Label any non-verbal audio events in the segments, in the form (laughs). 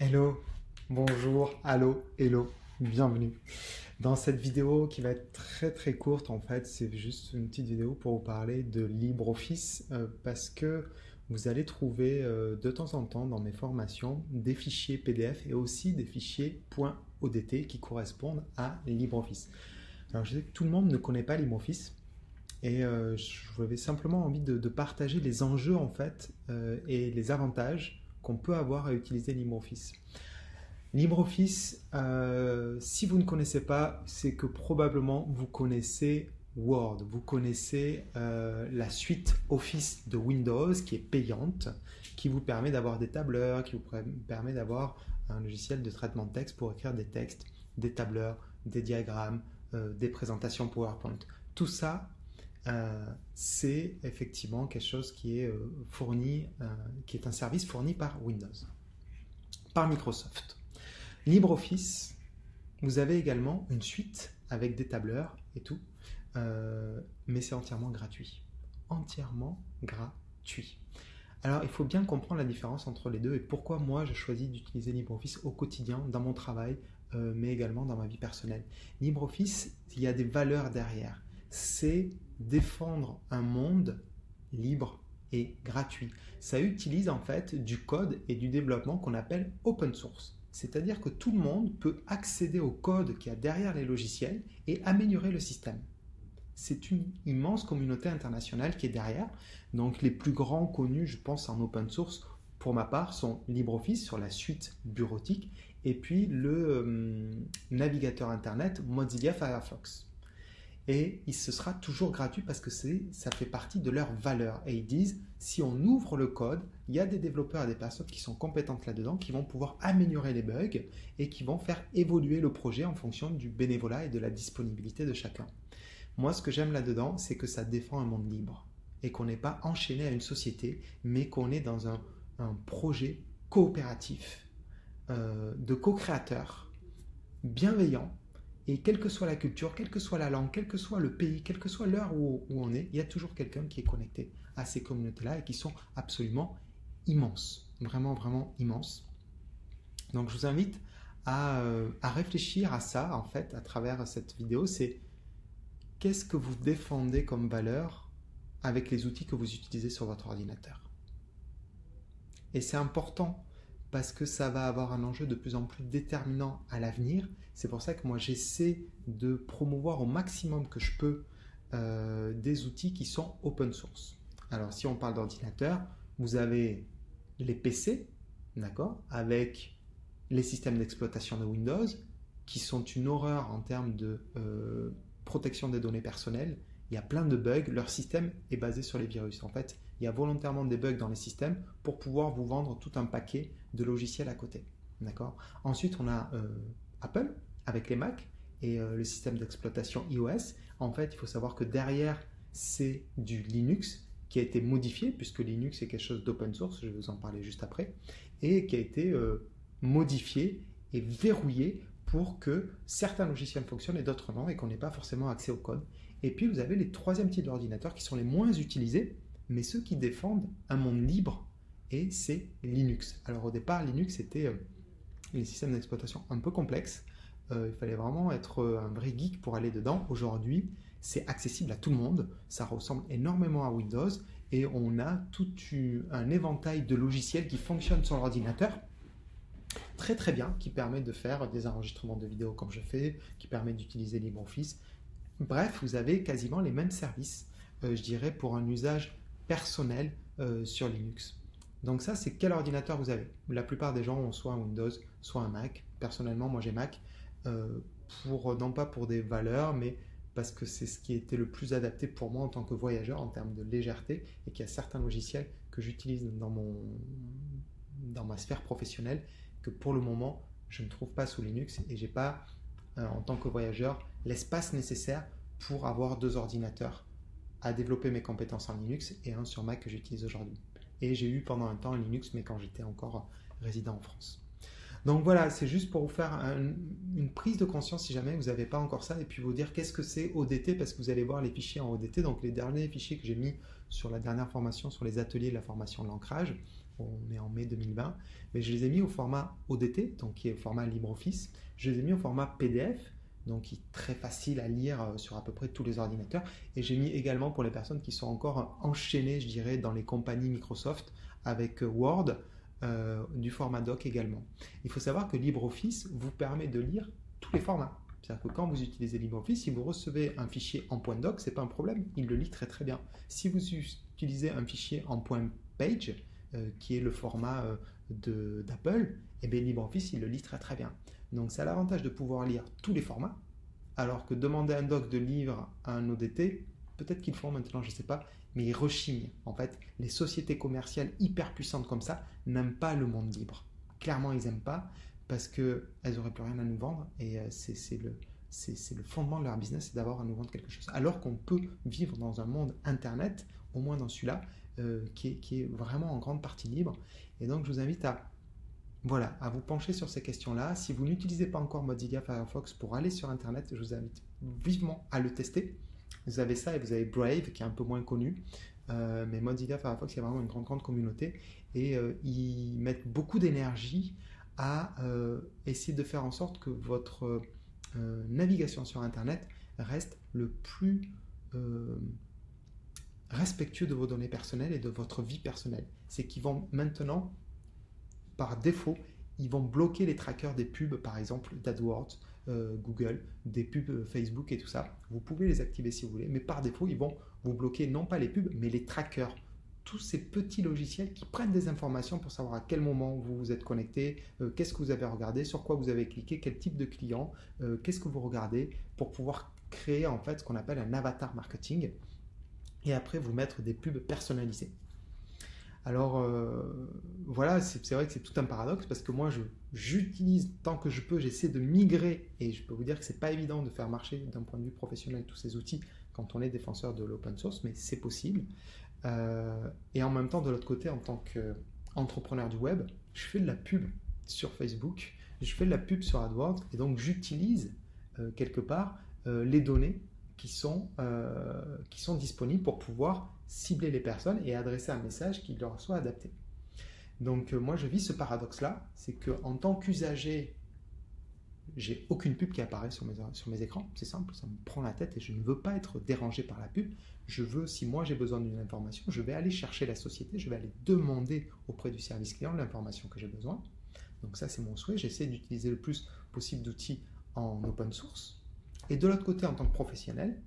Hello, bonjour, allô, hello, bienvenue. Dans cette vidéo qui va être très très courte en fait, c'est juste une petite vidéo pour vous parler de LibreOffice euh, parce que vous allez trouver euh, de temps en temps dans mes formations des fichiers PDF et aussi des fichiers .odt qui correspondent à LibreOffice. Alors je sais que tout le monde ne connaît pas LibreOffice et euh, j'avais simplement envie de, de, partager les enjeux en fait et les avantages qu'on peut avoir à utiliser LibreOffice. LibreOffice, euh, si vous ne connaissez pas, c'est que probablement vous connaissez Word, vous connaissez euh, la suite Office de Windows qui est payante, qui vous permet d'avoir des tableurs, qui vous permet d'avoir un logiciel de traitement de texte pour écrire des textes, des tableurs, des diagrammes, euh, des présentations PowerPoint. Tout ça, c'est effectivement quelque chose qui est fourni, qui est un service fourni par Windows, par Microsoft. LibreOffice, vous avez également une suite avec des tableurs et tout, euh, mais c'est entièrement gratuit. Entièrement gratuit. Alors, il faut bien comprendre la différence entre les deux et pourquoi moi je choisis d'utiliser LibreOffice au quotidien, dans mon travail, euh, mais également dans ma vie personnelle. LibreOffice, il y a des valeurs derrière. C'est défendre un monde libre et gratuit. Ça utilise en fait du code et du développement qu'on appelle open source. C'est-à-dire que tout le monde peut accéder au code qu'il y a derrière les logiciels et améliorer le système. C'est une immense communauté internationale qui est derrière. Donc les plus grands connus, je pense, en open source, pour ma part, sont LibreOffice sur la suite bureautique et puis le euh, navigateur Internet Mozilla Firefox et se sera toujours gratuit parce que ça fait partie de leur valeur. Et ils disent, si on ouvre le code, il y a des développeurs et des personnes qui sont compétentes là-dedans, qui vont pouvoir améliorer les bugs et qui vont faire évoluer le projet en fonction du bénévolat et de la disponibilité de chacun. Moi, ce que j'aime là-dedans, c'est que ça défend un monde libre et qu'on n'est pas enchaîné à une société, mais qu'on est dans un, projet coopératif euh, de co-créateurs bienveillants et quelle que soit la culture, quelle que soit la langue, quel que soit le pays, quelle que soit l'heure où, on est, il y a toujours quelqu'un qui est connecté à ces communautés-là et qui sont absolument immenses. Vraiment, vraiment immenses. Donc je vous invite à, euh, à réfléchir à ça, en fait, à travers cette vidéo. C'est qu'est-ce que vous défendez comme valeur avec les outils que vous utilisez sur votre ordinateur? Et c'est important parce que ça va avoir un enjeu de plus en plus déterminant à l'avenir. C'est pour ça que moi j'essaie de promouvoir au maximum que je peux euh, des outils qui sont open source. Alors si on parle d'ordinateur, vous avez les PC, d'accord, avec les systèmes d'exploitation de Windows, qui sont une horreur en termes de euh, protection des données personnelles. Il y a plein de bugs, leur système est basé sur les virus. En fait, il y a volontairement des bugs dans les systèmes pour pouvoir vous vendre tout un paquet de logiciels à côté. Ensuite, on a euh, Apple avec les Mac et euh, le système d'exploitation iOS. En fait, il faut savoir que derrière, c'est du Linux qui a été modifié, puisque Linux est quelque chose d'open source, je vais vous en parler juste après, et qui a été euh, modifié et verrouillé pour que certains logiciels fonctionnent et d'autres non, et qu'on n'ait pas forcément accès au code. Et puis, vous avez les troisième types d'ordinateurs qui sont les moins utilisés, mais ceux qui défendent un monde libre, et c'est Linux. Alors au départ, Linux c'était euh, les systèmes d'exploitation un peu complexes, euh, il fallait vraiment être euh, un vrai geek pour aller dedans. Aujourd'hui, c'est accessible à tout le monde, ça ressemble énormément à Windows, et on a tout un éventail de logiciels qui fonctionnent sur l'ordinateur, très très bien, qui permet de faire des enregistrements de vidéos comme je fais, qui permet d'utiliser LibreOffice. Bref, vous avez quasiment les mêmes services, je dirais, pour un usage personnel euh, sur Linux. Donc ça, c'est quel ordinateur vous avez? La plupart des gens ont soit un Windows, soit un Mac. Personnellement, moi j'ai Mac, euh, pour, non pas pour des valeurs, mais parce que c'est ce qui était le plus adapté pour moi en tant que voyageur en termes de légèreté et qu'il y a certains logiciels que j'utilise dans, dans ma sphère professionnelle que pour le moment, je ne trouve pas sous Linux et j'ai pas, euh, en tant que voyageur, l'espace nécessaire pour avoir deux ordinateurs à développer mes compétences en Linux et un sur Mac que j'utilise aujourd'hui. Et j'ai eu pendant un temps un Linux, mais quand j'étais encore résident en France. Donc voilà, c'est juste pour vous faire une prise de conscience si jamais vous n'avez pas encore ça, et puis vous dire qu'est-ce que c'est ODT, parce que vous allez voir les fichiers en ODT, donc les derniers fichiers que j'ai mis sur la dernière formation, sur les ateliers de la formation de l'ancrage, on est en mai 2020, mais je les ai mis au format ODT, donc qui est le format LibreOffice. Je les ai mis au format PDF, donc qui est très facile à lire euh, sur à peu près tous les ordinateurs. Et j'ai mis également pour les personnes qui sont encore enchaînées, je dirais, dans les compagnies Microsoft avec Word, euh, du format doc également. Il faut savoir que LibreOffice vous permet de lire tous les formats. C'est-à-dire que quand vous utilisez LibreOffice, si vous recevez un fichier en point doc, c'est pas un problème, il le lit très très bien. Si vous utilisez un fichier en point page, euh, qui est le format euh, d'Apple, eh LibreOffice il le lit très très bien. Donc c'est l'avantage de pouvoir lire tous les formats, alors que demander un doc de livre à un ODT, peut-être qu'ils font maintenant, je ne sais pas, mais ils rechignent. En fait, les sociétés commerciales hyper puissantes comme ça n'aiment pas le monde libre. Clairement, ils n'aiment pas parce qu'elles n'auraient plus rien à nous vendre et euh, c'est le, le fondement de leur business, c'est d'avoir à nous vendre quelque chose. Alors qu'on peut vivre dans un monde Internet, au moins dans celui-là, euh, qui, est, vraiment en grande partie libre. Et donc, je vous invite à, voilà, à vous pencher sur ces questions-là. Si vous n'utilisez pas encore Mozilla Firefox pour aller sur Internet, je vous invite vivement à le tester. Vous avez ça et vous avez Brave qui est un peu moins connu. Euh, mais Mozilla Firefox, il y a vraiment une grande, communauté et euh, ils mettent beaucoup d'énergie à euh, essayer de faire en sorte que votre navigation sur Internet reste le plus respectueux de vos données personnelles et de votre vie personnelle. C'est qu'ils vont maintenant, par défaut, ils vont bloquer les trackers des pubs, par exemple d'AdWords, euh, Google, des pubs euh, Facebook et tout ça. Vous pouvez les activer si vous voulez, mais par défaut, ils vont vous bloquer non pas les pubs, mais les trackers. Tous ces petits logiciels qui prennent des informations pour savoir à quel moment vous vous êtes connecté, euh, qu'est-ce que vous avez regardé, sur quoi vous avez cliqué, quel type de client, qu'est-ce que vous regardez, pour pouvoir créer en fait ce qu'on appelle un avatar marketing et après vous mettre des pubs personnalisées. Alors voilà, c'est vrai que c'est tout un paradoxe parce que moi j'utilise tant que je peux, j'essaie de migrer et je peux vous dire que c'est pas évident de faire marcher d'un point de vue professionnel tous ces outils quand on est défenseur de l'open source, mais c'est possible. Euh, et en même temps, de l'autre côté, en tant qu'entrepreneur du web, je fais de la pub sur Facebook, je fais de la pub sur AdWords et donc j'utilise euh, quelque part euh, les données qui sont, qui sont disponibles pour pouvoir cibler les personnes et adresser un message qui leur soit adapté. Donc euh, moi je vis ce paradoxe-là, c'est qu'en tant qu'usager, j'ai aucune pub qui apparaît sur mes, sur mes écrans, c'est simple, ça me prend la tête et je ne veux pas être dérangé par la pub. Je veux, si moi j'ai besoin d'une information, je vais aller chercher la société, je vais aller demander auprès du service client l'information que j'ai besoin. Donc ça c'est mon souhait, j'essaie d'utiliser le plus possible d'outils en open source. Et de l'autre côté, en tant que professionnel,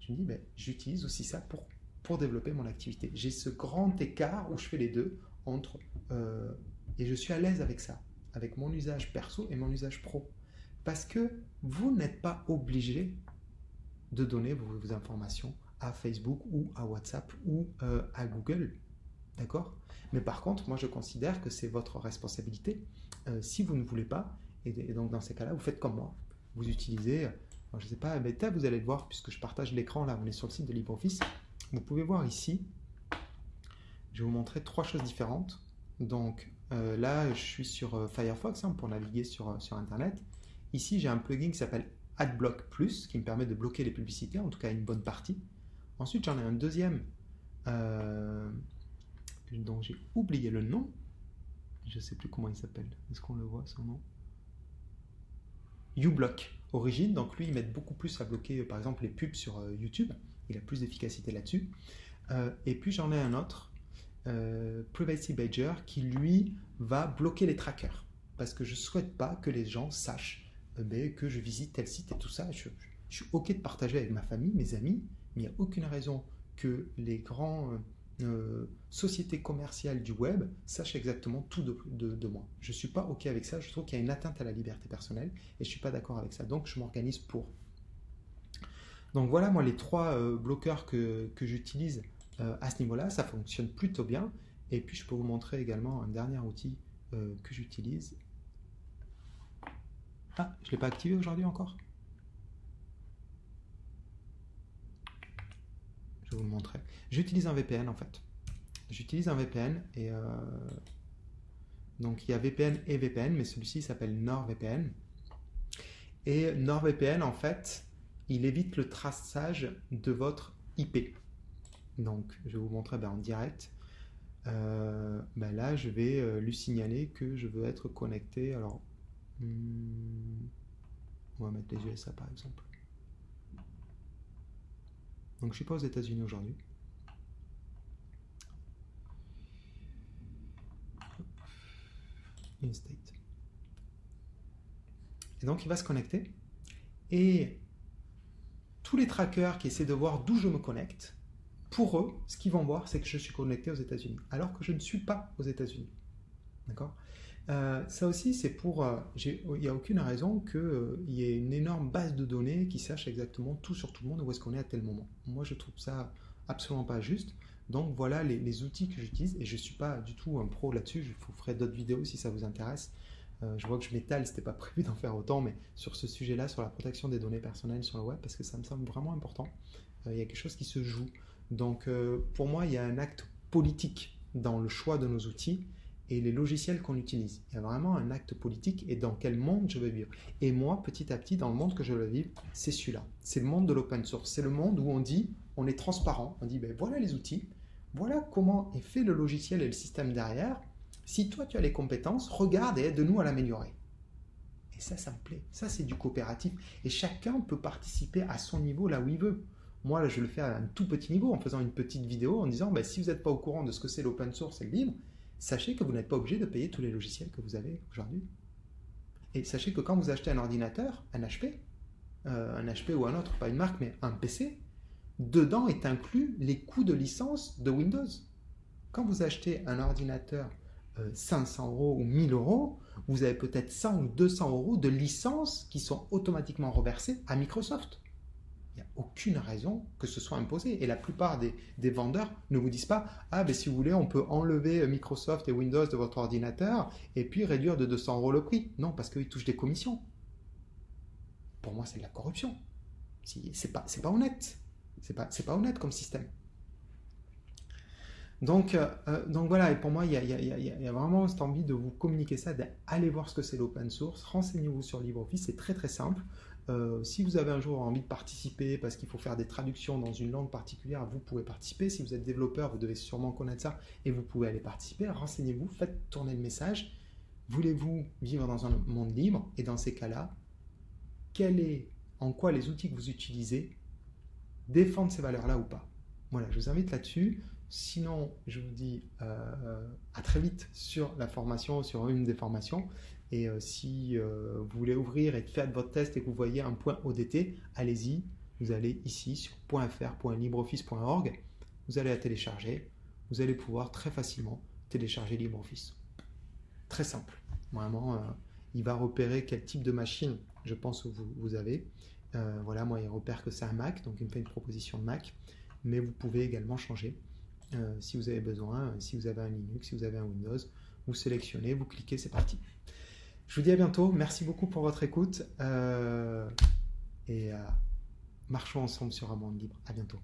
je me dis, ben, j'utilise aussi ça pour, pour développer mon activité. J'ai ce grand écart où je fais les deux entre... Euh, et je suis à l'aise avec ça, avec mon usage perso et mon usage pro. Parce que vous n'êtes pas obligé de donner vos, informations à Facebook ou à WhatsApp ou euh, à Google. D'accord? Mais par contre, moi je considère que c'est votre responsabilité. Euh, si vous ne voulez pas, et, donc dans ces cas-là, vous faites comme moi. Vous utilisez, je ne sais pas, mais vous allez le voir puisque je partage l'écran là, on est sur le site de LibreOffice. Vous pouvez voir ici je vais vous montrer trois choses différentes. Donc euh, là, je suis sur euh, Firefox hein, pour naviguer sur, euh, sur Internet. Ici, j'ai un plugin qui s'appelle AdBlock Plus qui me permet de bloquer les publicités, en tout cas une bonne partie. Ensuite, j'en ai un deuxième dont j'ai oublié le nom. Je ne sais plus comment il s'appelle. Est-ce qu'on le voit son nom? uBlock Origine. Donc lui, il m'aide beaucoup plus à bloquer par exemple les pubs sur YouTube. Il a plus d'efficacité là-dessus. et puis j'en ai un autre euh, Privacy Badger qui lui va bloquer les trackers parce que je souhaite pas que les gens sachent euh, ben, que je visite tel site et tout ça. Je, suis ok de partager avec ma famille, mes amis, mais il n'y a aucune raison que les grandes euh, sociétés commerciales du web sachent exactement tout de, moi. Je suis pas ok avec ça. Je trouve qu'il y a une atteinte à la liberté personnelle et je suis pas d'accord avec ça. Donc je m'organise pour. Donc voilà moi les trois bloqueurs que, j'utilise euh, à ce niveau-là, ça fonctionne plutôt bien. Et puis, je peux vous montrer également un dernier outil euh, que j'utilise. Ah, je ne l'ai pas activé aujourd'hui encore? Je vais vous le montrer. J'utilise un VPN en fait. J'utilise un VPN et euh, donc il y a VPN et VPN, mais celui-ci s'appelle NordVPN. Et NordVPN en fait, il évite le traçage de votre IP. Donc, je vais vous montrer ben, en direct. ben là, je vais lui signaler que je veux être connecté. Alors, hmm, on va mettre les USA par exemple. Donc, je ne suis pas aux États-Unis aujourd'hui. state. Et donc, il va se connecter. Et tous les trackers qui essaient de voir d'où je me connecte, pour eux, ce qu'ils vont voir, c'est que je suis connecté aux États-Unis, alors que je ne suis pas aux États-Unis. D'accord? Euh, Ça aussi, c'est pour... Euh, il n'y a aucune raison qu'il euh, y ait une énorme base de données qui sache exactement tout sur tout le monde, où est-ce qu'on est à tel moment. Moi, je trouve ça absolument pas juste. Donc voilà les, outils que j'utilise et je ne suis pas du tout un pro là-dessus. Je vous ferai d'autres vidéos si ça vous intéresse. Euh, je vois que je m'étale, n'était pas (laughs) prévu d'en faire autant, mais sur ce sujet-là, sur la protection des données personnelles sur le web, parce que ça me semble vraiment important. Euh, il y a quelque chose qui se joue. Donc euh, pour moi, il y a un acte politique dans le choix de nos outils et les logiciels qu'on utilise. Il y a vraiment un acte politique et dans quel monde je veux vivre. Et moi, petit à petit, dans le monde que je veux vivre, c'est celui-là. C'est le monde de l'open source. C'est le monde où on dit, on est transparent, on dit, ben voilà les outils, voilà comment est fait le logiciel et le système derrière. Si toi tu as les compétences, regarde et aide-nous à l'améliorer. Et ça, ça me plaît. Ça, c'est du coopératif. Et chacun peut participer à son niveau là où il veut. Moi, là, je le fais à un tout petit niveau en faisant une petite vidéo en disant bah, si vous n'êtes pas au courant de ce que c'est l'open source et le libre, sachez que vous n'êtes pas obligé de payer tous les logiciels que vous avez aujourd'hui. Et sachez que quand vous achetez un ordinateur, un HP, euh, un HP ou un autre, pas une marque, mais un PC, dedans est inclus les coûts de licence de Windows. Quand vous achetez un ordinateur 500 euh, euros ou 1000 euros, vous avez peut-être 100 ou 200 euros de licences qui sont automatiquement reversées à Microsoft. Il n'y a aucune raison que ce soit imposé. Et la plupart des, vendeurs ne vous disent pas Ah, ben si vous voulez, on peut enlever Microsoft et Windows de votre ordinateur et puis réduire de 200 euros le prix. Non, parce qu'ils touchent des commissions. Pour moi, c'est de la corruption. C'est pas, pas honnête. C'est pas honnête comme système. Donc, euh, euh, donc voilà, et pour moi, il y, a, vraiment cette envie de vous communiquer ça, d'aller voir ce que c'est l'open source, renseignez-vous sur LibreOffice, c'est très très simple. Euh, si vous avez un jour envie de participer parce qu'il faut faire des traductions dans une langue particulière, vous pouvez participer. Si vous êtes développeur, vous devez sûrement connaître ça et vous pouvez aller participer. Renseignez-vous, faites tourner le message. Voulez-vous vivre dans un monde libre? Et dans ces cas-là, quel est, en quoi les outils que vous utilisez défendre ces valeurs-là ou pas? Voilà, je vous invite là-dessus. Sinon, je vous dis euh, à très vite sur la formation, sur une des formations. Et euh, si euh, vous voulez ouvrir et faire votre test et que vous voyez un point ODT, allez-y. Vous allez ici sur .fr.libreoffice.org. Vous allez la télécharger. Vous allez pouvoir très facilement télécharger LibreOffice. Très simple. Vraiment, il va repérer quel type de machine, je pense, vous, vous avez. Voilà, moi, il repère que c'est un Mac, donc il me fait une proposition de Mac. Mais vous pouvez également changer euh, si vous avez besoin. Si vous avez un Linux, si vous avez un Windows, vous sélectionnez, vous cliquez, c'est parti. Je vous dis à bientôt. Merci beaucoup pour votre écoute. Euh, et marchons ensemble sur un monde libre. À bientôt.